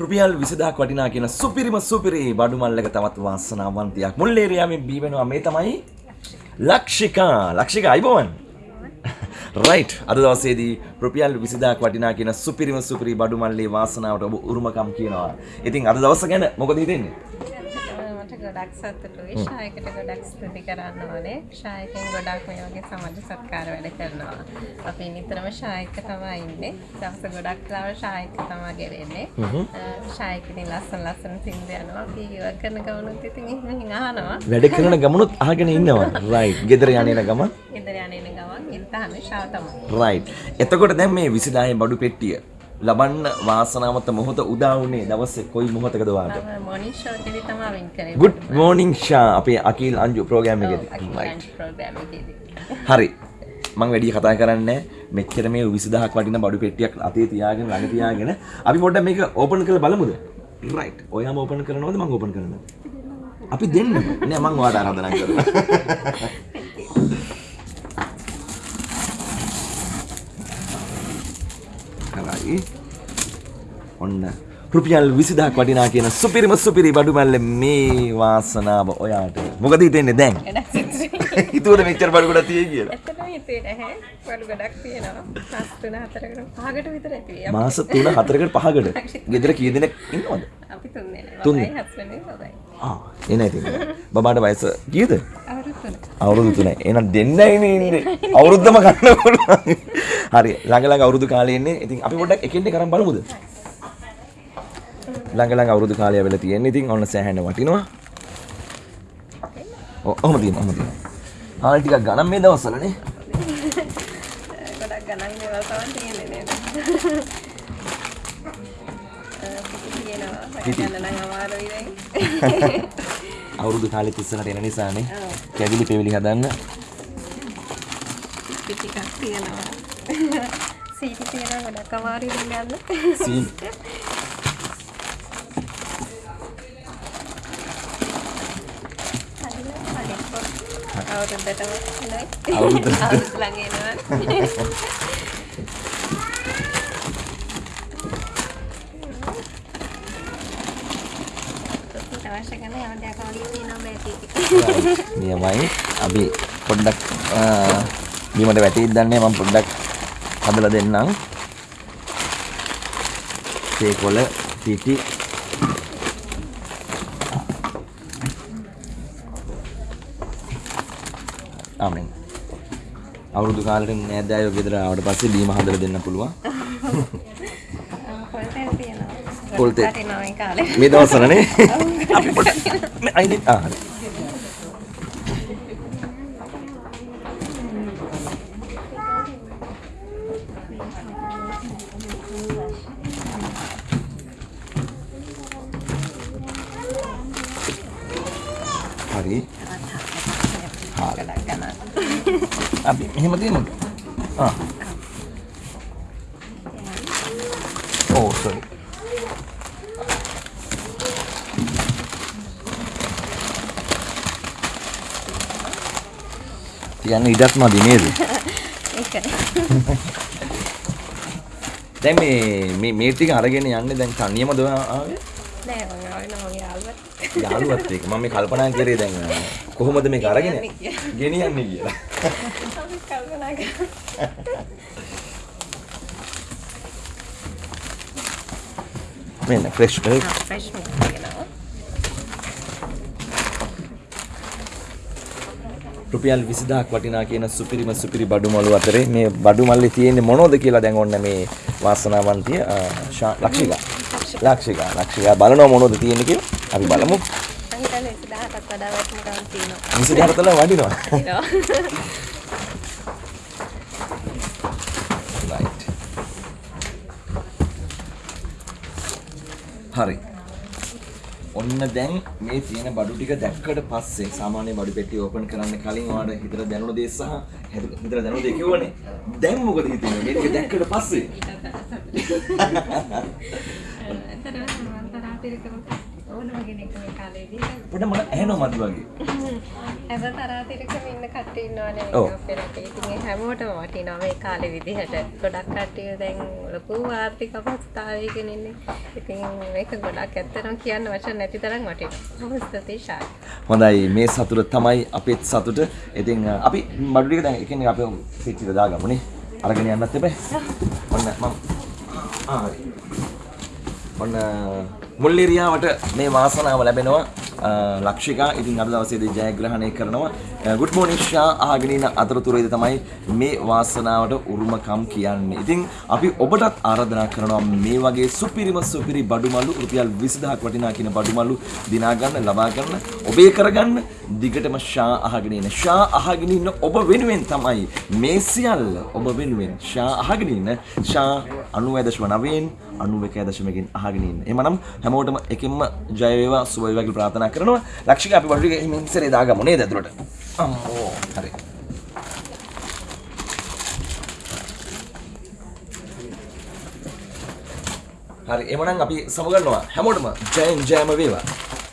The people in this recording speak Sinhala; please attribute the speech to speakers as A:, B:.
A: රුපියල් විසිදක් වටිනා කියන සුපිරිම සුපිරි බඩු මල්ලක තවත් වාසනාවන්තයක්. මුල්ලේරයාමෙන් බීවෙනවා මේ තමයි ලක්ෂිකා. ලක්ෂික අයිබෝවන්? රයිට් අද දවසේදී රුපියල් විසිදක් වටිනා කියන සුපිරිම සුපිරි බඩු මල්ලේ වාසනාවට ඔබ උරුමකම් කියනවා. ඉතින් අද දවස ගැන මොකද හිතෙන්නේ
B: ගොඩක් සතුටුයි. ශායකට ගොඩක් ස්තුති කරන්න ඕනේ ශායකෙන් ගොඩක් මේ වගේ සමාජ සත්කාර වැඩ කරනවා. අපි නිතරම ශායක තමයි ඉන්නේ. දවස ගොඩක් ලාව ශායක තමා ගෙරෙන්නේ ශායකකින් ලස්සන ලස්සන සින්දු යනවා. අපි ඉවර කරන ගමනුත් ඉතින් එහෙම අහනවා.
A: වැඩ කරන ගමනුත් අහගෙන ඉන්නවා. රයිට් ගෙදර යන්නේන ගමන්.
B: ඉදර යන ගමන් ඉල්තහන ශාව තමයි
A: රයිට් එතකොට දැන් මේ විසිදායේ බඩු පෙට්ටිය ලබන්න වාසනාවන්ත මොහොත උදා වුණේ දවසේ කොයි මොහොතකද වාට
B: මොනින් ෂෝ එකේදී තමයි වින් කරේ.
A: ගුඩ් මෝනිං ෂා අපේ අකිල් අංජු ප්‍රෝග්‍රෑම් එකේදී.
B: අකිලන්ච් ප්‍රෝග්‍රෑම් එකේදී.
A: හරි. මං වැඩි කතා කරන්නේ මෙච්චර මේ 20000ක් වටින බඩු පෙට්ටියක් අතේ තියාගෙන ළඟ තියාගෙන. අපි පොඩ්ඩක් මේක ඕපන් කරලා බලමුද? රයිට් ඔයාම ඕපන් කරනවද මං ඕපන් කරනවද? අපි දෙන්න නෑ මං ඔයාට ආරාධනා කරනවා හරි ඔන්න රුපියල් විසිදහක් වටිනා කියන සුපිරිම සුපිරි බඩු මැල්ල මේ වාසනාව ඔයාට. මොකද හිතෙන්නේ දැන්? හිතුවද මෙච්චර බඩු ගොඩක් තියෙයි කියලා?
B: ඇත්තටම හිතේ නැහැ. බඩු ගොඩක් තියෙනවා. මාස තුන හතරකට පහකට විතර ඇති.
A: මාස 3 4කට 5කට ගෙදර කී දෙනෙක් ඉන්නවද?
B: අපි තුන් දෙනා
A: තුන්
B: බබයි හස්බන්ඩ් බබයි.
A: ආ එන ඉතින්. බබාට වයස කීයද
B: අවුරුදු තුන.
A: අවුරුදු 3 එහෙනම් දෙන්නයි ඉන්නේ. අවුරුද්දම ගන්න පුළුවන්. හරි. ළඟ ළඟ අවුරුදු කාලේ ඉන්නේ. ඉතින් අපි පොඩ්ඩක් එකින් එක කරන් බලමුද? ළඟ ළඟ අවුරුදු කාලය වෙලා තියෙන්නේ. ඉතින් ඔන්න සෑහෙන වටිනවා. ඔව් ඔහම තියෙනවා ඔහම තියෙනවා. හාල් ටිකක් ගණන් මේ දවස්වලනේ.
B: ගොඩක් ගණන් දේවල් තමයි තියෙන්නේ නේද? පිටි. තියෙනවා
A: පිටි.
B: ගණන් නම් අමාරුයි දැන්
A: අවුරුදු කාලෙත් ඉස්සරහට එන නිසානේ.
B: ඔව්.
A: කැවිලි පෙවිලි හදන්න.
B: පිටි එකක් තියෙනවා. සීටි තියෙනවා ගොඩක් අමාරුයි දැන් ගන්න
A: සීන්
B: අවුරුද්දටම එනවයි.
A: අවුරුද්දට.
B: අවුරුදු ළඟ එනවා අවශ්‍ය කරන යම් දෙයක් වගේ තියෙනවා බෑටි
A: නියමයි. අපි පොඩ්ඩක් අ, බීමට වැටීද දන්නේ මම පොඩ්ඩක් හදලා දෙන්නම්. තේකොළ පිටි. ආමෙන්. අවුරුදු කාලෙට නෑදෑයෝ ගෙදර ආවට පස්සේ බීම හදලා දෙන්න පුළුවන්.
B: පොල් තෙල් තියෙනවා
A: පොල් තෙල්.
B: වටිනවා මේ කාලේ
A: මේ දවස්වලනේ අපි පොඩ්ඩක් අයිනේ ආ හරි. හරි අපි මෙහෙම තියමුද ආ ඕ සෝරි තියන්න ඉඩක් මදි නේද? දැන් මේ මේ ටික අරගෙන යන්නේ දැන් තනියමද ඔයා ආවේ?
B: නෑ මම ආවේ නම් මගේ යාළුවත්.
A: යාළුවත් එක්ක. මම මේ කල්පනා කරේ දැන් කොහොමද මේක අරගෙන ගෙනියන්නේ කියලා. මෙන්න ෆ්‍රෙෂ්
B: ෆ්‍රෙෂ් මිල්ක් තියෙනවා
A: රුපියල් 20000ක් වටිනා කියන සුපිරිම සුපිරි බඩු මලු අතරේ මේ බඩු මල්ලේ තියෙන්නේ මොනවද කියලා දැන් ඔන්න මේ වාසනාවන්තිය ලක්ෂිකා. ලක්ෂිකා ලක්ෂිකා බලනවා මොනවද තියෙන්නේ කියලා. අපි බලමු.
B: මම හිතන්නේ 1000කට
A: ඔන්න දැන් මේ තියෙන බඩු ටික දැක්කට පස්සේ සාමාන්‍ය බඩු පෙට්ටිය ඕපන් කරන්න කලින් ඔයාලට හිතට දැනුණ දේ සහ හිත- හිතට දැනුණ දේ කිව්වනේ දැන් මොකද හිතෙන්නේ මේ ටික දැක්කට පස්සේ
B: ඕනම කෙනෙක් මේ කාලේදී
A: පොඩ මට ඇහෙනවා මදි වගේ.
B: හැම තරාතිරකම ඉන්න කට්ටිය ඉන්නවනේ. අපේ රටේ. ඉතින් ඒ හැමෝටම වටිනවා මේ කාලේ විදිහට. ගොඩක් කට්ටිය දැන් ලොකු ආර්ථික අපහසුතාවයකින් ඉන්නේ. ඉතින් මේක ගොඩක් ඇත්තටම කියන්න වචන නැති තරම් වටිනවා.
A: හොඳයි මේ සතුට තමයි අපේත් සතුට. ඉතින් අපි බඩු ටික දැන් එකෙන් අපි පිටිට දාගමුනේ. අරගෙන යන්නත් එපා. ඔන්න මම ආ හරි. ඔන්න මුල්ලිරියාවට මේ වාසනාව ලැබෙනවා අ, ලක්ෂිකා ඉතින් අද දවසේදී ජයග්‍රහණය කරනවා ගුඩ් මෝනිං ෂා අහගෙන ඉන්න අතරතුරේදී තමයි මේ වාසනාවට උරුමකම් කියන්නේ. ඉතින් අපි ඔබටත් ආරාධනා කරනවා මේ වගේ සුපිරිම සුපිරි බඩුමලු රුපියල් 20000ක් වටිනා කියන බඩුමලු දිනා ගන්න ලබා ගන්න ඔබේ කරගන්න දිගටම ෂා අහගෙන ඉන්න. ෂා අහගෙන ඉන්න ඔබ වෙනුවෙන් තමයි මේ සියල්ල ඔබ වෙනුවෙන් ෂා අහගෙන ඉන්න ෂා 90.9න් 91.1කින් අහගෙන ඉන්න. එහෙමනම් හැමෝටම එකෙන්ම ජය වේවා සුබ වේවා කියලා ප්‍රාර්ථනා කරනවා. ලක්ෂික අපි බඩු ටික හිමින් ඉස්සරේ දාගමු නේද ඇතුළට. අම්මෝ හරි. හරි එමනම් අපි සමගන්නවා හැමෝටම ජයෙන් ජයම වේවා.